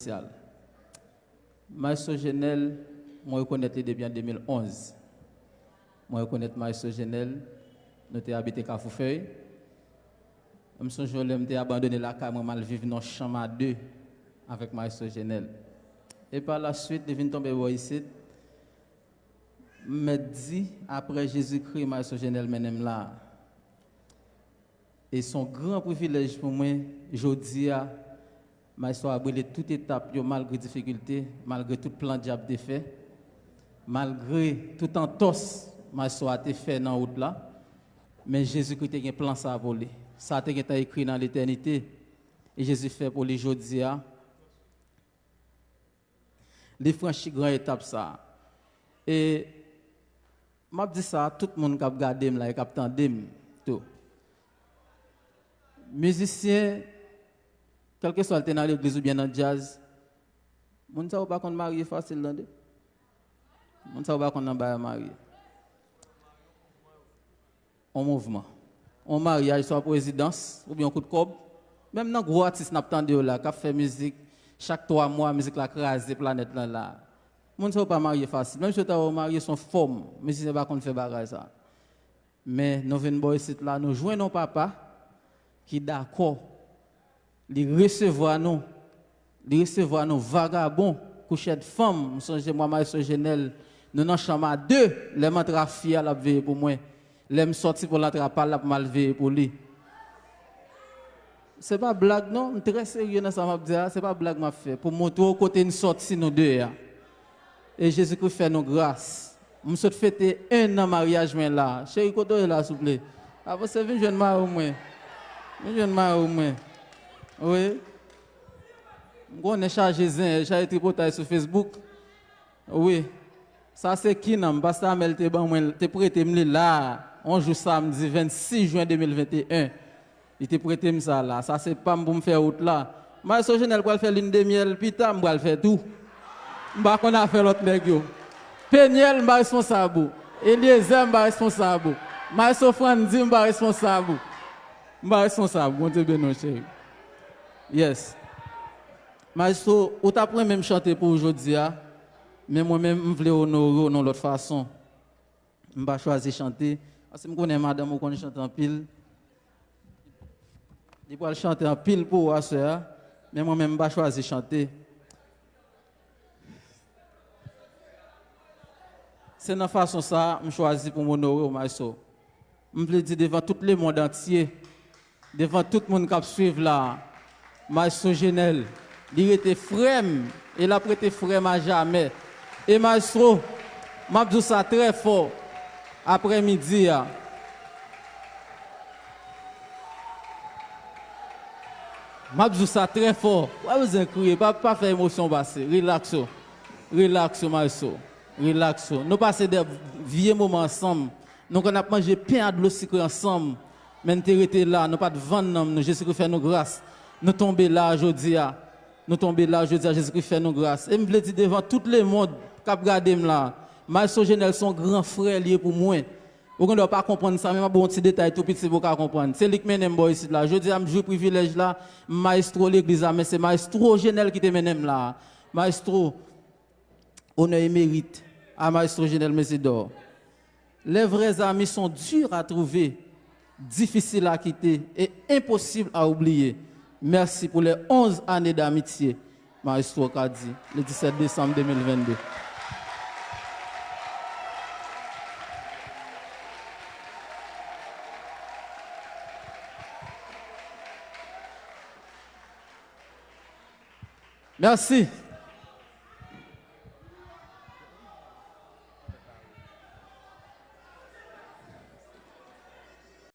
spécial. Maestro Genel, moi, je connais depuis en 2011. Moi, je connais Maestro Genel, nous avons habité Cafoufeuille. Je me j'ai abandonné la carte, je vivre dans le chambre à deux avec Maestro Genel. Et par la suite, je viens tomber ici. Me dit, après Jésus-Christ, Maestro Genel, menem là. Et son grand privilège pour moi, je dis à Maestro a brûlé toute étape, malgré difficulté, malgré tout plan diable fait, malgré tout entorse, Maestro a été fait dans route là. Mais Jésus-Christ a un plan ça à voler. Ça a été écrit dans l'éternité. Et Jésus fait pour les aujourd'hui. Les franchis grande étape ça. Et m'a dit ça tout le monde qui a regardé là qui a entendu tout. Musicien quel que soit le dans l'église ou bien dans le jazz, moun sa ou pas qu'on marié facile là Moun sa ou pas qu'on marié. En mouvement. En mariage, soit présidence, ou bien coup de cob. Même dans gros artiste n'a pas là, qui fait musique, chaque trois mois, musique la crase, planète là là. Moun sa ou pas marié facile. Même si tu as marié son forme, mais si c'est pas qu'on fait bagage ça. Mais nous venons ici là, nous jouons nos papa qui d'accord de recevoir nous, de recevoir nous vagabonds, coucher de femmes, je moi, Maïso Genel, nous dans chambre à deux, les à à la veille pour moi, les sorti pour l'attraper la mal pour lui. C'est pas blague non, je suis très sérieux dans ça m'a dit, c'est pas blague m'a fait pour montrer au côté une sortie nous deux. Et Jésus-Christ fait nous grâce. Je souhaite fêter un an mariage mais là. Chérie, côté là s'il vous plaît? Avant c'est une jeune mari au moins. Une jeune mari au moins. Oui. On est chargé zin, chargé eh, tripotage sur Facebook. Oui. Ça c'est qui nan, basta mel te ban mwen, te prêté m'li là, on joue samedi 26 juin 2021. Il te prêté m'sa là, ça c'est pas pour me faire out là. Moi so jenel pour faire l'une de miel, pita ta m'bral faire tout. M'ba qu'on a fait l'autre nèg yo. Peniel m'ba responsable. Eliezer m'ba responsable. Maïso Frandi m'ba responsable. M'ba responsable, bon Dieu bénon chéri. Yes. Maestro, ou t'as même chanter pour aujourd'hui, hein? mais moi-même, je voulais honorer de l'autre façon. Je vais choisir chanter. Parce que je connais madame qui chante en pile. Je vais chanter en pile pour vous, soeur. Mais moi-même, je vais choisir chanter. C'est de façon ça, je choisis pour m'honorer maestro. Je veux dire devant tout le monde entier, devant tout le monde qui suit là, Maestro Genel, il était frème, il a prêté frème à jamais. Et Maestro, m'a dit ça très fort après-midi. M'a dit ça très fort. Pourquoi vous criez pas, pas faire émotion passer. Relax. Relax, Maestro. Relax. Nous passons des vieux moments ensemble. Nous on a mangé pain de l'eau ensemble. Mais nous sommes là, nous pas de vendre, nous Jésus fait nos grâces nous tombons là aujourd'hui. Nous tombons là aujourd'hui, Jésus-Christ fait nous grâce. Et je veux dire devant tout le monde qui a regardé là, Maestro Genel, son grand frère lié pour moi. Vous ne doit pas comprendre ça, mais un bon petit détail tout petit pour comprendre. C'est lui qui mène ici là. Je dis, je privilège là, maestro l'église, mais c'est maestro Genel qui te là. Maestro, honneur et mérite à maestro Genel Mesidor. Les vrais amis sont durs à trouver, difficiles à quitter et impossibles à oublier. Merci pour les 11 années d'amitié, Maestro Kadi, le 17 décembre 2022. Merci.